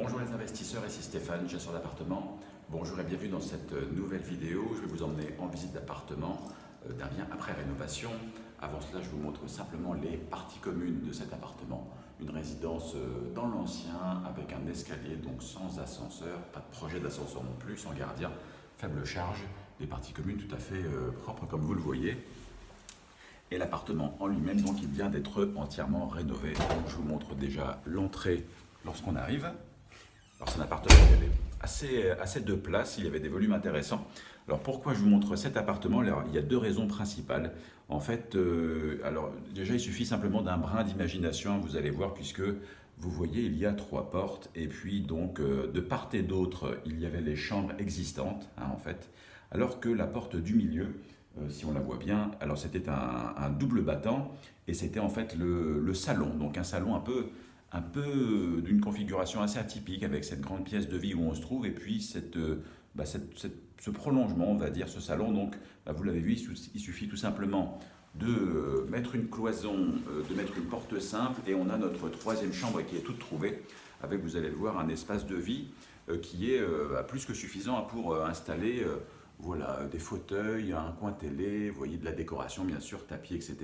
Bonjour les investisseurs, ici Stéphane, chasseur d'appartements. Bonjour et bienvenue dans cette nouvelle vidéo. Je vais vous emmener en visite d'appartement euh, d'un bien après rénovation. Avant cela, je vous montre simplement les parties communes de cet appartement. Une résidence euh, dans l'ancien avec un escalier, donc sans ascenseur, pas de projet d'ascenseur non plus, sans gardien, faible charge, des parties communes tout à fait euh, propres comme vous le voyez. Et l'appartement en lui-même, donc il vient d'être entièrement rénové. Je vous montre déjà l'entrée lorsqu'on arrive. Alors c'est un appartement qui avait assez, de place, il y avait des volumes intéressants. Alors pourquoi je vous montre cet appartement? Il y a deux raisons principales. En fait, euh, déjà il suffit simplement d'un brin d'imagination, vous allez voir, puisque vous voyez il y a trois portes. Et puis donc euh, de part et d'autre il y avait les chambres existantes hein, en fait, alors que la porte du milieu, euh, si on la voit bien, alors c'était un, double battant. Et c'était en fait le salon, donc un salon un peu un peu d'une configuration assez atypique avec cette grande pièce de vie où on se trouve et puis cette, euh, bah, ce prolongement, on va dire, ce salon. Donc, bah, vous l'avez vu, il suffit tout simplement de euh, mettre une cloison, euh, de mettre une porte simple et on a notre troisième chambre qui est toute trouvée avec, vous allez le voir, un espace de vie qui est bah, plus que suffisant pour installer voilà, des fauteuils, un coin télé, vous voyez de la décoration bien sûr, tapis, etc.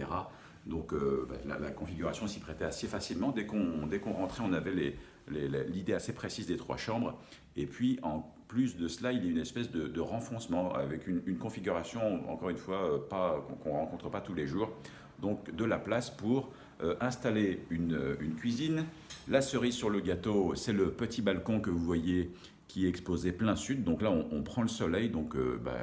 Donc euh, bah, la, configuration s'y prêtait assez facilement. Dès qu'on rentrait, on avait l'idée assez précise des trois chambres. Et puis en plus de cela, il y a une espèce de, renfoncement avec une, configuration, encore une fois, euh, qu'on ne rencontre pas tous les jours. Donc de la place pour euh, installer une, une, cuisine. La cerise sur le gâteau, c'est le petit balcon que vous voyez qui est exposé plein sud. Donc là, on, prend le soleil. Donc euh, bah,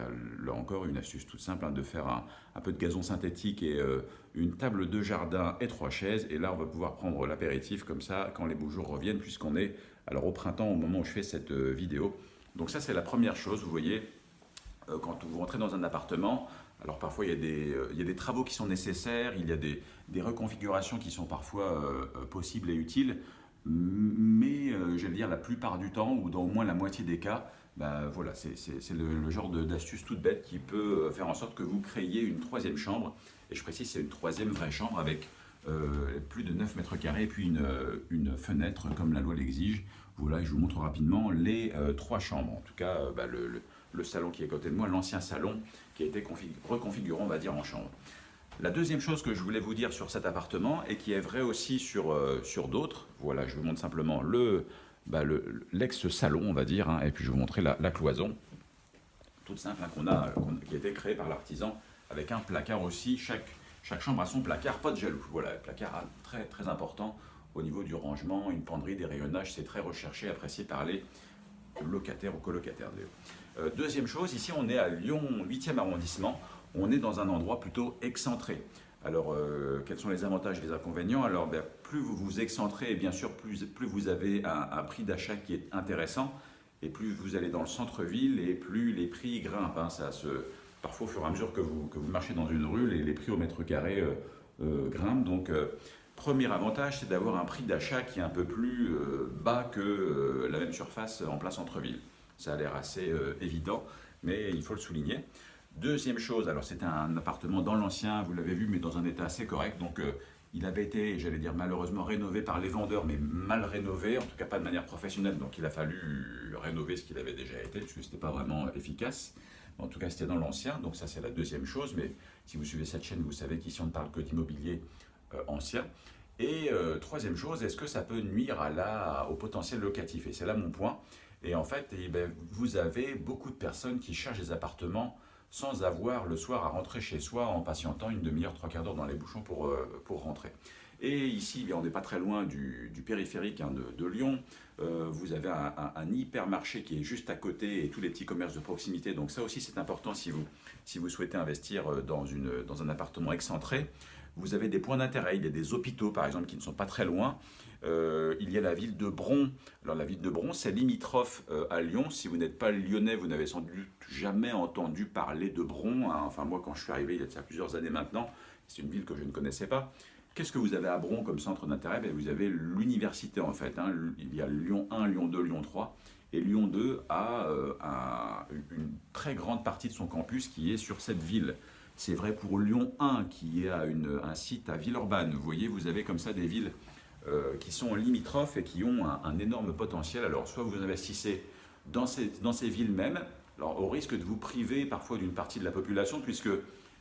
là encore, une astuce toute simple hein, de faire un, peu de gazon synthétique et euh, une table de jardin et trois chaises. Et là, on va pouvoir prendre l'apéritif comme ça quand les beaux jours reviennent, puisqu'on est alors au printemps au moment où je fais cette euh, vidéo. Donc ça, c'est la première chose. Vous voyez, quand vous rentrez dans un appartement, alors parfois il y, a des, travaux qui sont nécessaires, il y a des reconfigurations qui sont parfois possibles et utiles mais euh, j'allais dire la plupart du temps, ou dans au moins la moitié des cas, bah, voilà, c'est le, genre d'astuce toute bête qui peut euh, faire en sorte que vous créiez une troisième chambre, et je précise c'est une troisième vraie chambre avec euh, plus de 9 mètres carrés et puis une, une fenêtre comme la loi l'exige. Voilà, je vous montre rapidement les trois chambres, en tout cas bah, le, le, salon qui est à côté de moi, l'ancien salon qui a été reconfiguré on va dire en chambre. La deuxième chose que je voulais vous dire sur cet appartement, et qui est vrai aussi sur, euh, sur d'autres, voilà, je vous montre simplement le bah, l'ex-salon, on va dire, hein, et puis je vais vous montrer la, cloison, toute simple, hein, qu'on a, qui a été créée par l'artisan, avec un placard aussi, chaque, chambre a son placard, pas de jaloux, voilà, placard très, très important au niveau du rangement, une penderie, des rayonnages, c'est très recherché, apprécié par les locataires ou colocataires. Euh, deuxième chose, ici on est à Lyon 8e arrondissement, on est dans un endroit plutôt excentré. Alors, euh, quels sont les avantages et les inconvénients? Alors, ben, plus vous vous excentrez, et bien sûr, plus, vous avez un, prix d'achat qui est intéressant, et plus vous allez dans le centre-ville, et plus les prix grimpent. Hein. ça parfois, au fur et à mesure que vous, que vous marchez dans une rue, les, les prix au mètre carré euh, euh, grimpent. Donc, premier avantage, c'est d'avoir un prix d'achat qui est un peu plus bas que la même surface en plein centre-ville. Ça a l'air assez évident, mais il faut le souligner. Deuxième chose, alors c'était un appartement dans l'ancien, vous l'avez vu, mais dans un état assez correct. Donc euh, il avait été, j'allais dire malheureusement, rénové par les vendeurs, mais mal rénové, en tout cas pas de manière professionnelle. Donc il a fallu rénover ce qu'il avait déjà été, puisque ce n'était pas vraiment efficace. En tout cas, c'était dans l'ancien, donc ça c'est la deuxième chose. Mais si vous suivez cette chaîne, vous savez qu'ici on ne parle que d'immobilier euh, ancien. Et euh, troisième chose, est-ce que ça peut nuire au potentiel locatif? Et c'est là mon point. Et en fait, eh ben, vous avez beaucoup de personnes qui cherchent des appartements sans avoir le soir à rentrer chez soi en patientant une demi-heure, trois quarts d'heure dans les bouchons pour, euh, pour rentrer. Et ici, on n'est pas très loin du, périphérique hein, de, Lyon. Euh, vous avez un, hypermarché qui est juste à côté et tous les petits commerces de proximité. Donc ça aussi, c'est important si vous, si vous souhaitez investir euh, dans, une, dans un appartement excentré. Vous avez des points d'intérêt. Il y a des hôpitaux, par exemple, qui ne sont pas très loin. Euh, il y a la ville de Bron. Alors la ville de Bron, c'est limitrophe euh, à Lyon. Si vous n'êtes pas lyonnais, vous n'avez sans doute jamais entendu parler de Bron. Hein. Enfin moi, quand je suis arrivé il y a plusieurs années maintenant, c'est une ville que je ne connaissais pas. Qu'est-ce que vous avez à Bron comme centre d'intérêt? Ben, Vous avez l'université en fait. Hein. Il y a Lyon 1, Lyon 2, Lyon 3. Et Lyon 2 a euh, une très grande partie de son campus qui est sur cette ville. C'est vrai pour Lyon 1 qui a un site à Villeurbanne. Vous voyez, vous avez comme ça des villes qui sont limitrophes et qui ont un, énorme potentiel. Alors, soit vous investissez dans ces, dans ces villes mêmes, alors, au risque de vous priver parfois d'une partie de la population, puisque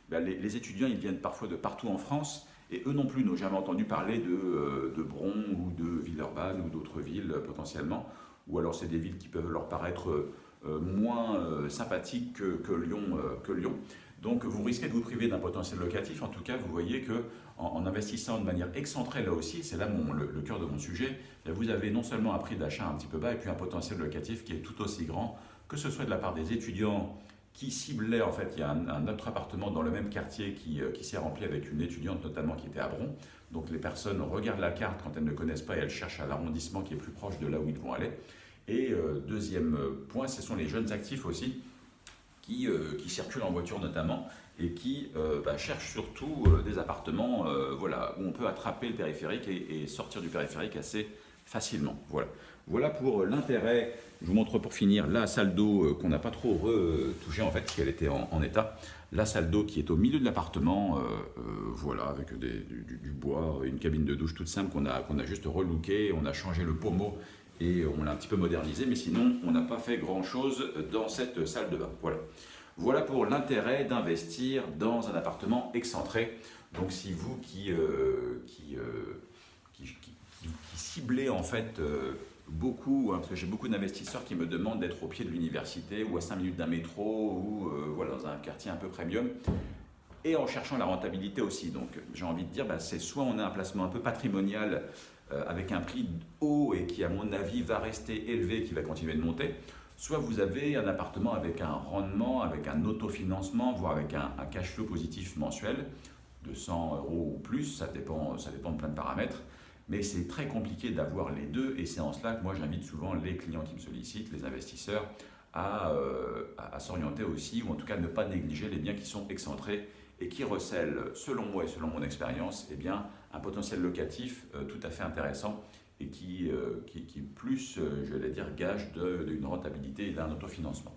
ben, les, étudiants ils viennent parfois de partout en France, et eux non plus n'ont jamais entendu parler de, de Bron ou de Villeurbanne ou d'autres villes potentiellement, ou alors c'est des villes qui peuvent leur paraître moins sympathiques que Lyon. Donc vous risquez de vous priver d'un potentiel locatif. En tout cas, vous voyez que en, investissant de manière excentrée là aussi, c'est là le, cœur de mon sujet, vous avez non seulement un prix d'achat un petit peu bas et puis un potentiel locatif qui est tout aussi grand, que ce soit de la part des étudiants qui ciblaient, en fait, il y a un, autre appartement dans le même quartier qui, euh, qui s'est rempli avec une étudiante notamment qui était à Bron. Donc les personnes regardent la carte quand elles ne connaissent pas et elles cherchent à l'arrondissement qui est plus proche de là où ils vont aller. Et euh, deuxième point, ce sont les jeunes actifs aussi qui, euh, qui circulent en voiture notamment et qui euh, bah, cherchent surtout euh, des appartements voilà, où on peut attraper le périphérique et, sortir du périphérique assez facilement. Voilà, voilà pour l'intérêt. Je vous montre pour finir la salle d'eau qu'on n'a pas trop retouchée en fait, parce qu'elle était en, état. La salle d'eau qui est au milieu de l'appartement, voilà, avec du, bois, une cabine de douche toute simple qu'on a, qu'on a juste relooké, on a changé le pommeau et on l'a un petit peu modernisé, mais sinon on n'a pas fait grand chose dans cette salle de bain. Voilà, voilà pour l'intérêt d'investir dans un appartement excentré. Donc si vous qui, euh, euh, qui, qui, ciblez en fait euh, beaucoup, hein, parce que j'ai beaucoup d'investisseurs qui me demandent d'être au pied de l'université ou à 5 minutes d'un métro ou voilà, dans un quartier un peu premium, et en cherchant la rentabilité aussi. Donc j'ai envie de dire, bah, c'est soit on a un placement un peu patrimonial avec un prix haut et qui, à mon avis, va rester élevé, qui va continuer de monter, soit vous avez un appartement avec un rendement, avec un autofinancement, voire avec un, cash flow positif mensuel de 100 euros ou plus, ça dépend, ça dépend de plein de paramètres, mais c'est très compliqué d'avoir les deux et c'est en cela que moi j'invite souvent les clients qui me sollicitent, les investisseurs, à, euh, à s'orienter aussi, ou en tout cas ne pas négliger les biens qui sont excentrés et qui recèlent, selon moi et selon mon expérience, eh bien, un potentiel locatif euh, tout à fait intéressant et qui, euh, qui, qui plus, euh, je vais dire, gage d'une rentabilité et d'un autofinancement.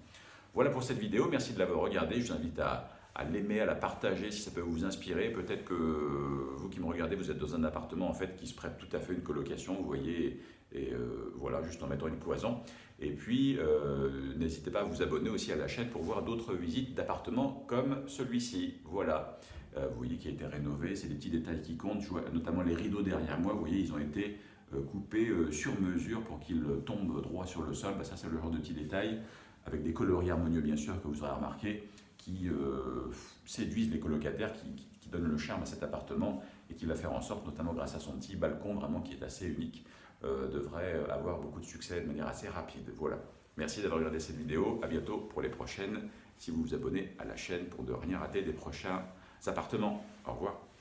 Voilà pour cette vidéo, merci de l'avoir regardée, je vous invite à, à l'aimer, à la partager si ça peut vous inspirer. Peut-être que vous qui me regardez, vous êtes dans un appartement en fait qui se prête tout à fait une colocation, vous voyez, et voilà, juste en mettant une cloison. Et puis, n'hésitez pas à vous abonner aussi à la chaîne pour voir d'autres visites d'appartements comme celui-ci. Voilà. Euh, vous voyez qu'il a été rénové, c'est des petits détails qui comptent, notamment les rideaux derrière moi, vous voyez, ils ont été euh, coupés euh, sur mesure pour qu'ils tombent droit sur le sol. Bah, ça, c'est le genre de petits détails, avec des coloris harmonieux, bien sûr, que vous aurez remarqué, qui séduisent les colocataires, qui, donnent le charme à cet appartement et qui va faire en sorte, notamment grâce à son petit balcon, vraiment qui est assez unique, devrait avoir beaucoup de succès de manière assez rapide. Voilà. Merci d'avoir regardé cette vidéo. À bientôt pour les prochaines. Si vous vous abonnez à la chaîne pour ne rien rater des prochains appartements. Au revoir.